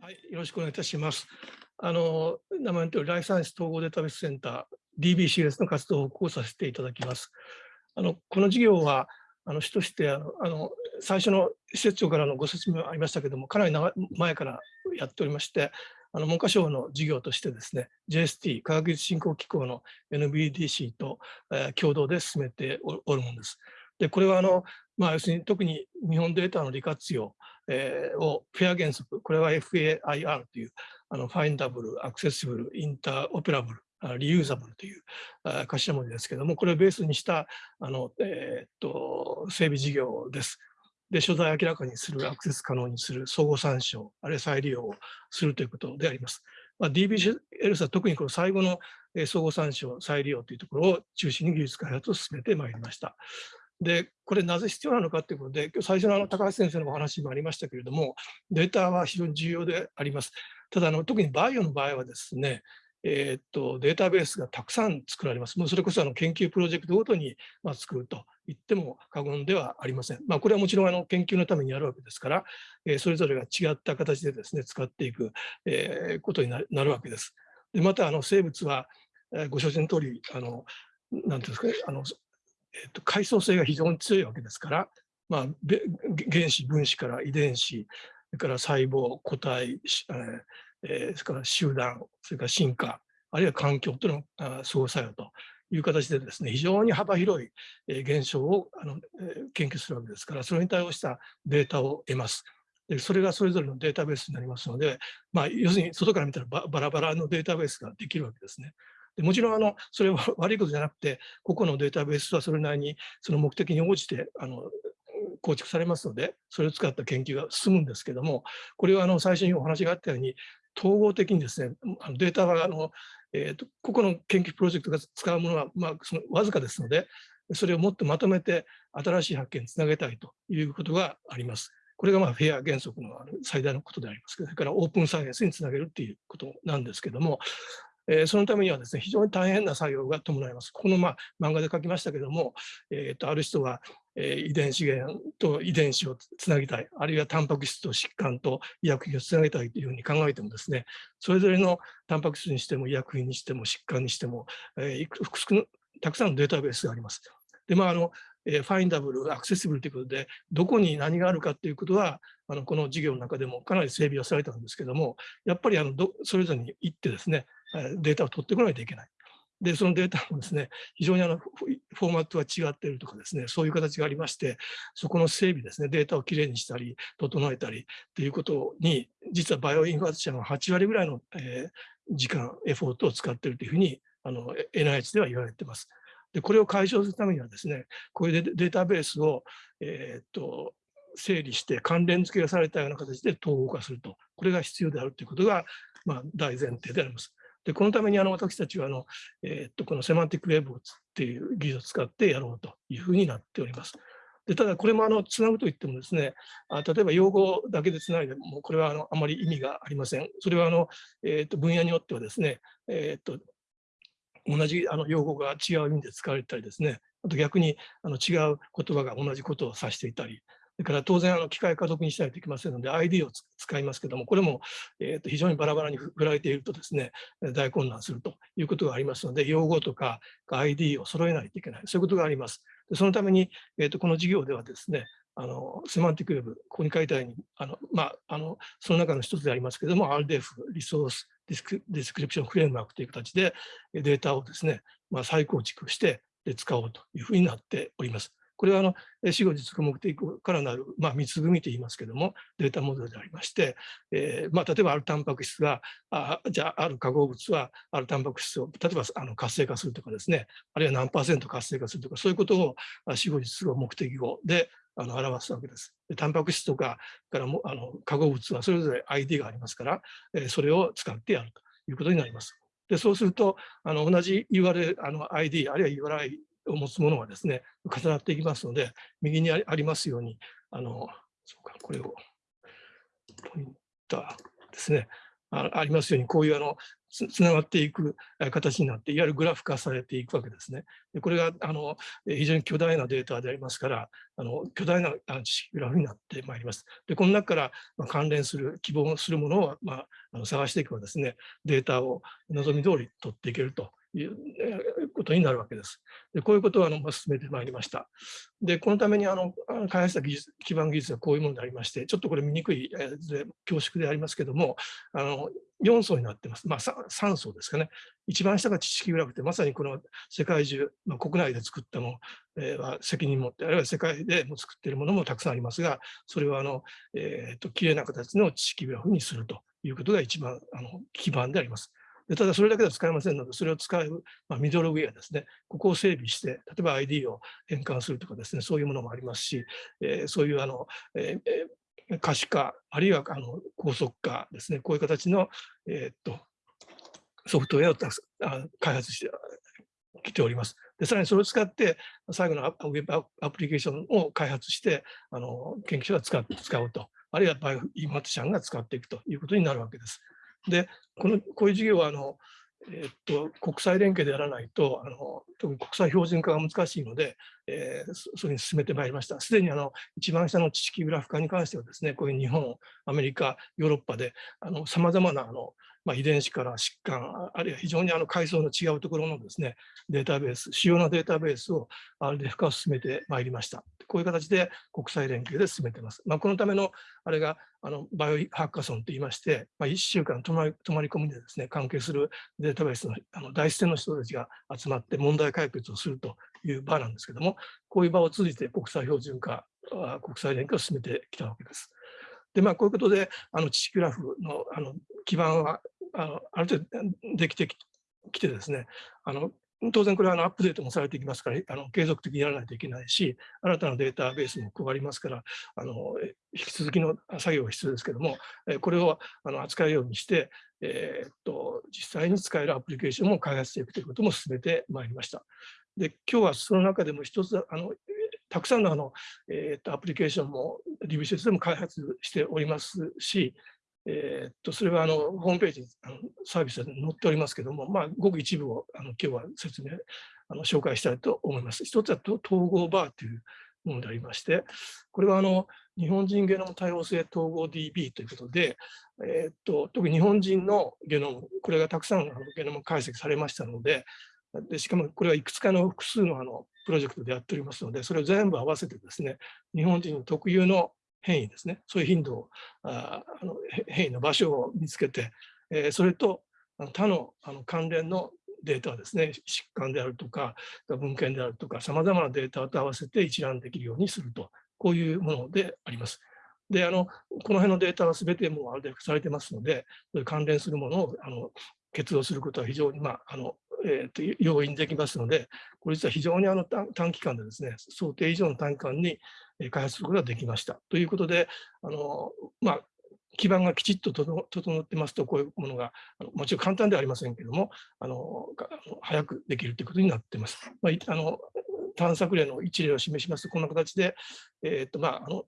はい、よろしくお願いいたします。あの名前のとおり、ライフサイエンス統合データベースセンター、DBCS の活動を講させていただきます。あのこの事業は、あの主としてあのあの最初の施設長からのご説明ありましたけれども、かなり長前からやっておりまして、あの文科省の事業としてですね、JST、科学技術振興機構の NBDC と、えー、共同で進めておるものです。で、これはあの、まあ、要するに特に日本データの利活用、えー、をフェア原則、これは FAIR というあのファインダブル、アクセシブル、インターオペラブル、リユーザブルという頭文字ですけども、これをベースにしたあの、えー、っと整備事業です。で、所在を明らかにする、アクセス可能にする、相互参照、あるいは再利用をするということであります。まあ、DBLS は特にこの最後の相互参照、再利用というところを中心に技術開発を進めてまいりました。で、これなぜ必要なのかということで、今日最初のあの高橋先生のお話もありましたけれども、データは非常に重要であります。ただあの、特にバイオの場合はですね、えー、っとデータベースがたくさん作られます。もうそれこそあの研究プロジェクトごとにまあ作ると言っても過言ではありません。まあ、これはもちろんあの研究のためにやるわけですから、えー、それぞれが違った形でですね使っていく、えー、ことになるわけです。でまたあの生物は、えー、ご承知の通りあのなんていうんですかねあのえー、と階層性が非常に強いわけですから、まあ、原子、分子から遺伝子、それから細胞、個体、えー、それから集団、それから進化、あるいは環境との相互作用という形でですね、非常に幅広い現象をあの研究するわけですから、それに対応したデータを得ます。でそれがそれぞれのデータベースになりますので、まあ、要するに外から見たらバラバラのデータベースができるわけですね。でもちろんあのそれは 悪いことじゃなくて、個々のデータベースはそれなりにその目的に応じてあの構築されますので、それを使った研究が進むんですけども、これはあの最初にお話があったように、統合的にですね、あのデータはあの、えーと、個々の研究プロジェクトが使うものは、まあ、そのわずかですので、それをもっとまとめて新しい発見につなげたいということがあります。これがまあフェア原則の最大のことでありますけど、それからオープンサイエンスにつなげるっていうことなんですけども、えー、そのためにはですね、非常に大変な作業が伴います。この、まあ、漫画で書きましたけども、えー、とある人は、えー、遺伝資源と遺伝子をつなぎたい、あるいはタンパク質と疾患と医薬品をつなげたいというふうに考えてもですね、それぞれのタンパク質にしても医薬品にしても疾患にしても、えー、たくさんのデータベースがあります。で、まあ、あの、え、ファインダブル、アクセシブルということで、どこに何があるかということは、あのこの事業の中でもかなり整備をされたんですけども、やっぱりあのどそれぞれに行ってですね、データを取ってこないといけない。で、そのデータもですね、非常にあのフォーマットが違っているとかですね、そういう形がありまして、そこの整備ですね、データをきれいにしたり、整えたりということに、実はバイオインファーチャーの8割ぐらいの、え、時間、エフォートを使っているというふうに、あの NIH では言われています。で、これを解消するためにはですね、こういうデータベースを、えー、っと整理して関連付けがされたような形で統合化すると、これが必要であるということが、まあ、大前提であります。でこのためにあの私たちはあの、えー、っとこのセマンティックウェブっていう技術を使ってやろうというふうになっております。でただこれもあのつなぐといってもですねあ例えば用語だけでつないでもこれはあのあまり意味がありません。それはあの、えー、っと分野によってはですね、えー、っと同じあの用語が違う意味で使われたりですねあと逆にあの違う言葉が同じことを指していたりそれから当然あの機械家族にしないといけませんので ID を使いますけどもこれも、えー、と非常にバラバラに振られているとですね大混乱するということがありますので用語とか ID を揃えないといけないそういうことがあります。そのために、えー、とこの事業ではですねあのセマンティックウェブ、ここに書いたように、あのまあ、あのその中の一つでありますけれども、RDF、Resource Disc Description Framework という形でデータをですね、まあ、再構築して使おうというふうになっております。これはあの死後実行目的からなる、まあ、三つ組と言いますけども、データモデルでありまして、えーまあ、例えばあるタンパク質が、あじゃあ、ある化合物はあるタンパク質を、例えばあの活性化するとかですね、あるいは何パーセント活性化するとか、そういうことを死後実行目的語であの表すわけです。でタンパク質とかからもあの化合物はそれぞれ ID がありますから、えー、それを使ってやるということになります。でそうするとあの同じ URL ID あるいは URI を持つものがですね、重なっていきますので、右にありますように、あの、そうか、これを、ポインターですね、あありますように、こういうあのつながっていく形になって、いわゆるグラフ化されていくわけですね。でこれがあの非常に巨大なデータでありますから、あの巨大な知識グラフになってまいります。でこの中から、ま関連する希望するものを、まあ、あの探していくばですね、データを望み通り取っていけるということになるわけです。でこういうことをあの進めてまいりました。で、このためにあの開発した技術基盤技術はこういうものでありまして、ちょっとこれ見にくいで恐縮でありますけども、あの4層になってます。まあ、3層ですかね。一番下が知識グラフで、まさにこの世界中、まあ、国内で作ったもの、は責任持って、あるいは世界でも作っているものもたくさんありますが、それはあの、えーと、綺麗な形の知識グラフにするということが一番あの基盤であります。でただそれだけでは使えませんので、それを使う、まあ、ミドルウェアですね、ここを整備して、例えば ID を変換するとかですね、そういうものもありますし、えー、そういうあの、えー、可視化、あるいはあの高速化ですね、こういう形の、えー、っとソフトウェアを開発してきております。でさらにそれを使って、最後のウェブアプリケーションを開発して、あの研究者が使使うと、あるいはバイオインマティシャンが使っていくということになるわけです。で、このこういう事業はあの、えー、っと国際連携でやらないとあの、特に国際標準化が難しいので、えー、それに進めてまいりました。すでにあの一番下の知識グラフ化に関してはですね、こういう日本、アメリカ、ヨーロッパでさまざまなあのまあ、遺伝子から疾患、あるいは非常にあの階層の違うところのですね、データベース、主要なデータベースを RDF 化を進めてまいりました。こういう形で国際連携で進めています。まあ、このためのあれがあのバイオハッカソンといいまして、まあ、1週間泊まり泊まり込みでですね、関係するデータベースのあの第一線の人たちが集まって問題解決をするという場なんですけども、こういう場を通じて国際標準化、国際連携を進めてきたわけです。で、まあ、こういうことで、あの、知識グラフのあの基盤はあのある程度できてきてですね、あの当然これはアップデートもされていきますから、あの継続的にやらないといけないし、新たなデータベースも配りますから、あの引き続きの作業が必要ですけども、これをあの扱うようにして、えー、っと実際に使えるアプリケーションも開発していくということも進めてまいりました。で今日はその中でも一つあのたくさんのあの、えー、っとアプリケーションも DBCS でも開発しておりますし、えー、っとそれはあのホームページあのサービスで載っておりますけども、まあ、ごく一部をあの今日は説明あの紹介したいと思います。一つは統合バーというものでありまして、これはあの日本人ゲノム多様性統合 DB ということで、えー、っと特に日本人のゲノム、これがたくさんあのゲノム解析されましたので、でしかもこれはいくつかの複数のあのプロジェクトでやっておりますので、それを全部合わせてですね、日本人特有の変異ですね、そういう頻度を、あの変異の場所を見つけて、えー、それと他のあの関連のデータですね、疾患であるとか、文献であるとか、さまざまなデータと合わせて一覧できるようにすると、こういうものであります。で、あのこの辺のデータはすべてもうある程度されてますので、関連するものをあの結合することは非常に、まあ、あのえー、と要因できますので、これ実は非常にあの短期間でですね、想定以上の短期間に開発することができました。ということで、あのまあ、基盤がきちっと整ってますと、こういうものが、あのもちろん簡単ではありませんけれども、あの早くできるということになっています。まあ、あの探索例の一例を示しますと、こんな形で、えーとまあ、あの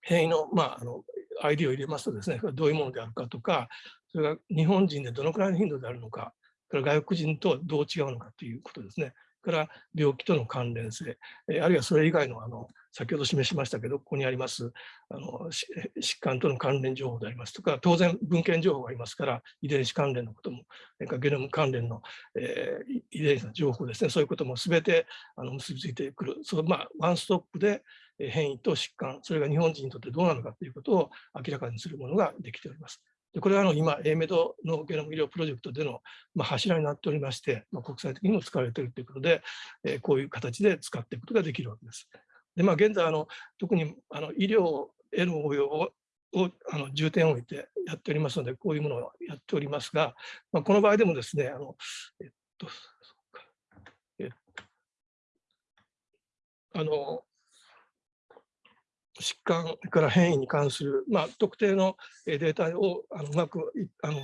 変異の,、まあ、あの ID を入れますとですね、どういうものであるかとか、それが日本人でどのくらいの頻度であるのか、から外国人とどう違うのかということですね。から病気との関連性、えあるいはそれ以外のあの先ほど示しましたけど、ここにありますあの疾患との関連情報でありますとか、当然文献情報がありますから、遺伝子関連のことも、ゲノム関連の、えー、遺伝子の情報ですね、そういうこともすべてあの結びついてくる、そのまあ、ワンストップで変異と疾患、それが日本人にとってどうなのかということを明らかにするものができております。でこれはあの今、エメドのゲノム医療プロジェクトでの、まあ、柱になっておりまして、まあ、国際的にも使われているということで、えー、こういう形で使っていくことができるわけです。でまあ、現在あの、特にあの医療への応用ををあの重点を置いてやっておりますので、こういうものをやっておりますが、まあ、この場合でもですね、あのえっと、えっと、あの疾患から変異に関する、まあ、特定のデータをあのうまくあの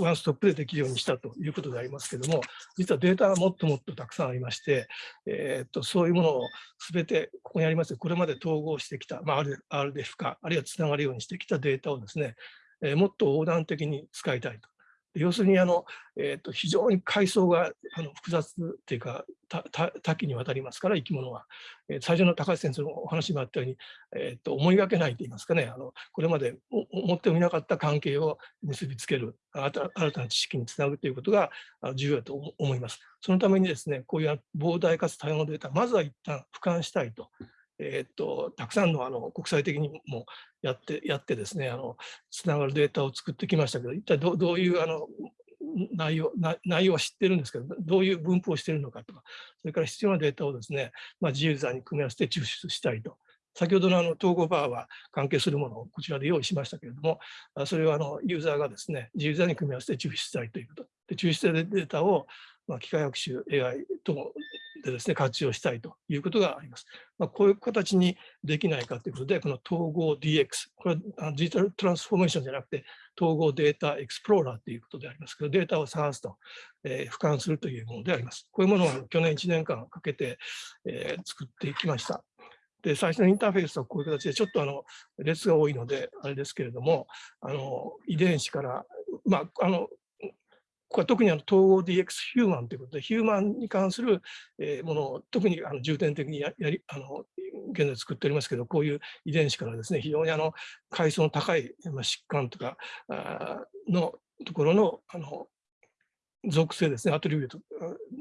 ワンストップでできるようにしたということでありますけども、実はデータはもっともっとたくさんありまして、えー、っとそういうものをすべてここにありますこれまで統合してきた、まあ、RDF 化、あるいはつながるようにしてきたデータをですね、えー、もっと横断的に使いたいと。要するにあの、えーと、非常に階層があの複雑っていうか多岐にわたりますから生き物は、えー、最初の高橋先生のお話もあったように、えーと、思いがけないといいますかねあのこれまで思ってもいなかった関係を結びつける新たな知識につなぐということが重要だと思います。そのためにですねこういう膨大かつ多様なデータまずは一旦俯瞰したいと。えー、っとたくさんのあの国際的にもやってやってですねあのつながるデータを作ってきましたけど一体どどういうあの内容内容は知ってるんですけどどういう分布をしているのかとかそれから必要なデータをですね、まあ、自由座に組み合わせて抽出したいと。先ほどのあの統合バーは関係するものをこちらで用意しましたけれども、それはあのユーザーがですね、自由座に組み合わせて抽出したいということ。で抽出したデータをまあ、機械学習 AI とでですね、活用したいということがあります。まあ、こういう形にできないかということで、この統合 DX、これはデジタルトランスフォーメーションじゃなくて、統合データエクスプローラーということでありますけど、データを探すと、えー、俯瞰するというものであります。こういうものを去年1年間かけて、えー、作っていきました。で、最初のインターフェースはこういう形で、ちょっとあの列が多いので、あれですけれども、あの遺伝子から、まあ、あのここは特にあの統合 DX ヒューマンということで、ヒューマンに関するものを特にあの重点的にやりあの現在作っておりますけど、こういう遺伝子からですね、非常にあの階層の高い疾患とかのところのあの属性ですね、アトリビュート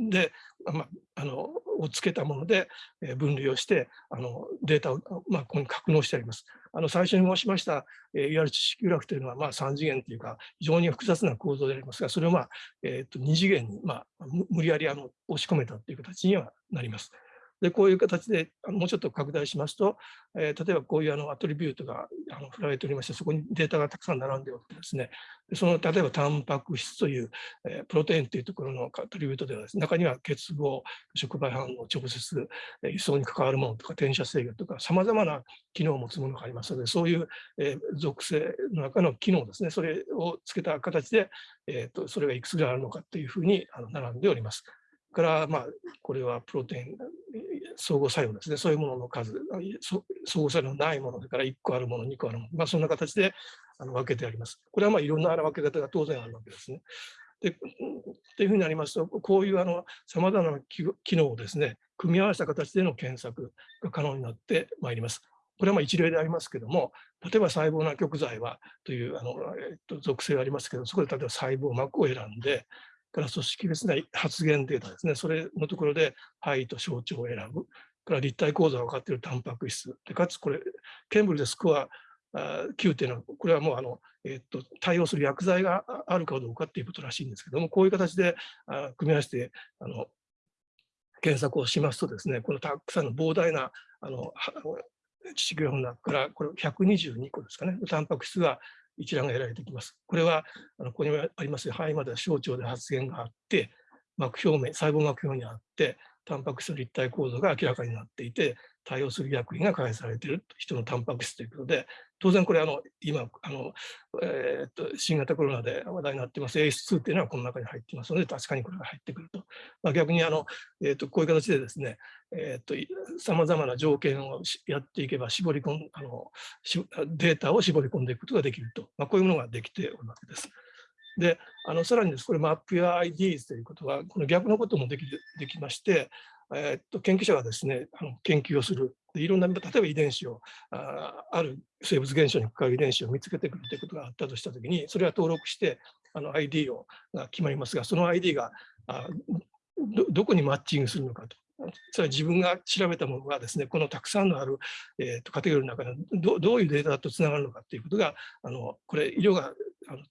で、まあ、あのをつけたもので分類をしてあのデータを、まあ、ここに格納してあります。あの最初に申しました、えー、いわゆる知識グラフというのは、まあ、3次元というか非常に複雑な構造でありますがそれを、まあえー、と2次元に、まあ、無理やりあの押し込めたという形にはなります。で、こういう形で、もうちょっと拡大しますと、えー、例えばこういうあのアトリビュートがあの振られておりまして、そこにデータがたくさん並んでおってですね、その例えばタンパク質という、えー、プロテインというところのアトリビュートではです、ね、中には結合、触媒反応、直接、えー、輸送に関わるものとか、転写制御とか、さまざまな機能を持つものがありますので、そういう、えー、属性の中の機能ですね、それをつけた形で、えーと、それがいくつぐらいあるのかというふうにあの並んでおります。から、まあ、これはプロテイン相互作用ですね、そういうものの数、相互作用のないもの、それから1個あるもの、2個あるもの、まあ、そんな形であの分けてあります。これはまあいろんな分け方が当然あるわけですね。でっていうふうになりますと、こういうさまざまな機能をですね、組み合わせた形での検索が可能になってまいります。これはまあ一例でありますけども、例えば細胞な極材はというあの、えっと、属性がありますけど、そこで例えば細胞膜を選んで、から組織別な発現データですね、それのところで肺と象徴を選ぶ、から立体構造が分かっているタンパク質、でかつこれ、ケンブルでスコア9っていうのは、これはもうあの、え、っと対応する薬剤があるかどうかっていうことらしいんですけども、こういう形であ組み合わせてあの検索をしますとですね、このたくさんの膨大なあの致死量の中から、これ122個ですかね、タンパク質が一覧が得られてきます。これは、あのここにあります肺までは小腸で発現があって、膜表面、細胞膜表にあって、タンパク質の立体構造が明らかになっていて、対応する薬品が開発されている人のタンパク質ということで、当然これあの、今あの、えー、っと、新型コロナで話題になってます AS2 というのはこの中に入っていますので、確かにこれが入ってくると。まあ、逆にあの、えー、っとこういう形でですね、え、っとさまざまな条件をやっていけば絞り込んあのデータを絞り込んでいくことができると、まあ、こういうものができておるわけです。で、あのさらにです、これ、マップや IDs ということは、この逆のこともできできまして、え、っと研究者がですね、あの研究をする、いろんな、例えば遺伝子を、あある生物現象に関わる遺伝子を見つけてくるということがあったとしたときに、それは登録して、あの ID をが決まりますが、その ID があどどこにマッチングするのかと。それは自分が調べたものがですね、このたくさんのある、えー、とカテゴリーの中でどどういうデータとつながるのかということが、あのこれ、色があの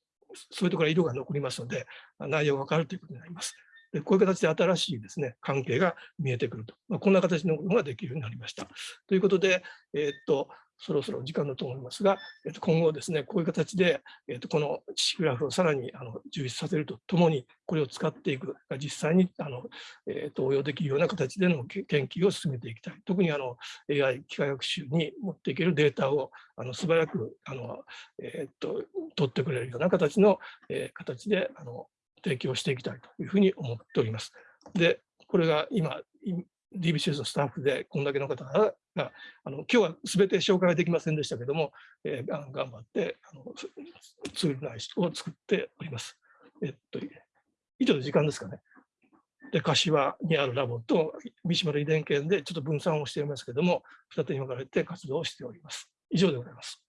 そういうところ色が残りますので、内容が分かるということになります。でこういう形で新しいですね、関係が見えてくると。まあ、こんな形のものができるようになりました。ということで、えー、っと、そろそろ時間だと思いますが、えっと、今後ですね、こういう形で、えっと、この知識グラフをさらにあの充実させるとともに、これを使っていく、実際にあの、えっと、応用できるような形での研究を進めていきたい。特にあの AI、機械学習に持っていけるデータをあの素早くあの、えっと、取ってくれるような形の、えー、形であの提供していきたいというふうに思っております。で、これが今、DBCS のスタッフでこんだけの方が、あの今日はすべて紹介できませんでしたけども、えー、頑張ってあのツール内を作っております。えっと、以上で時間ですかね。で、柏にあるラボと三島の遺伝研でちょっと分散をしていますけども、二手に分かれて活動をしております。以上でございます。